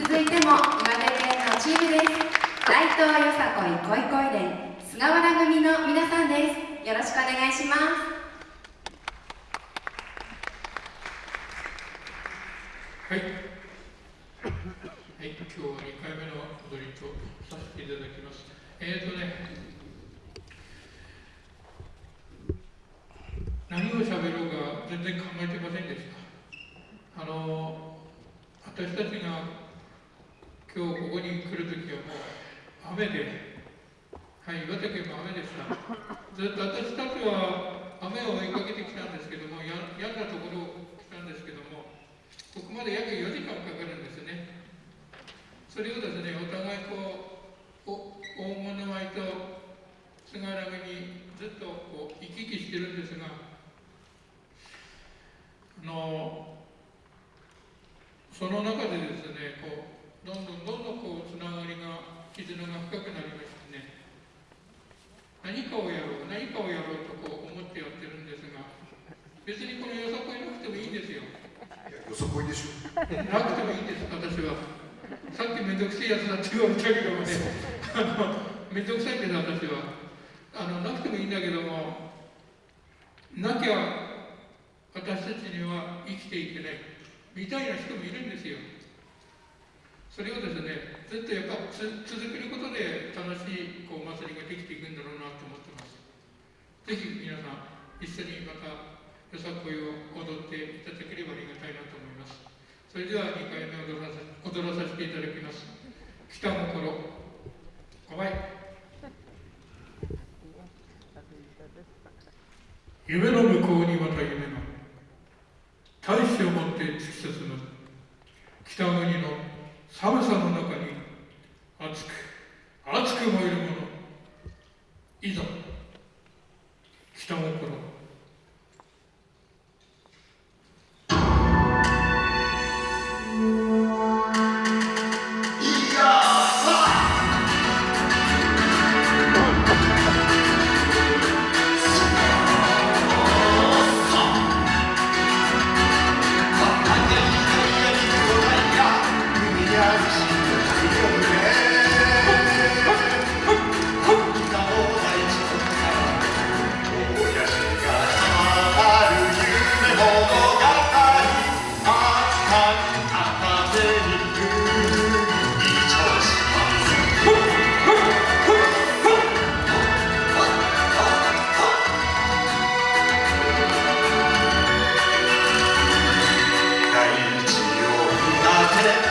続いても岩手県のチームです。大東よさこい恋恋連菅原組の皆さんです。よろしくお願いします。はい、はい、今日は2回目の踊りとさせていただきます。えっ、ー、とね、何を喋ろうか全然考えてませんでした。あの、私たちが今日ここに来るときはもう雨で、はい、岩手県も雨でした。ずっと私たちは雨を追いかけてきたんですけども、や嫌なところ来たんですけども、ここまで約4時間かかるんですね。それをですね、お互いこう、お大物舞と菅原にずっとこう行き来してるんですが、あのその中でですねこうどんどんどんどんこうつながりが絆が深くなりましてね。何かをやろう何かをやろうとこう思ってやってるんですが別にこのよさこいなくてもいいんですよ。よさこいでしょ。なくてもいいんです私は。さっきめんどくせえやつだって言われたけどもね。めんどくさいんです私は。あのなくてもいいんだけどもなきゃ私たちには生きていけないみたいな人もいるんですよずっとやっぱ続けることで楽しいこうお祭りができていくんだろうなと思ってます。ぜひ皆さん一緒にまたよさこいを踊っていただければありがたいなと思います。それでは2回目踊らさ踊らさせていただきます。北心5枚夢の向こうにまた夢が。大志を持って突き進む。北国の寒さの中に熱く熱く燃えるもの。いざ北を越 네.